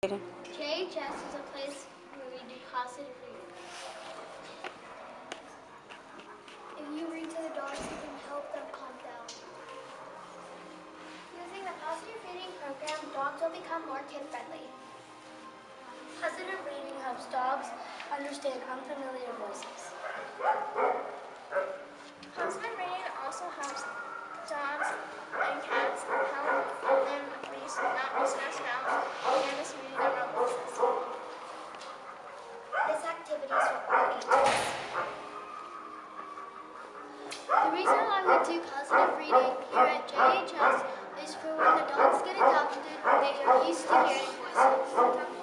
JHS is a place where we do positive reading. If you read to the dogs, you can help them calm down. Using the positive reading program, dogs will become more kid-friendly. Positive reading helps dogs understand unfamiliar voices. Positive reading also helps dogs and cats The reason why we do Positive Reading here at JHS is for when adults get adopted, they are used to hearing voices.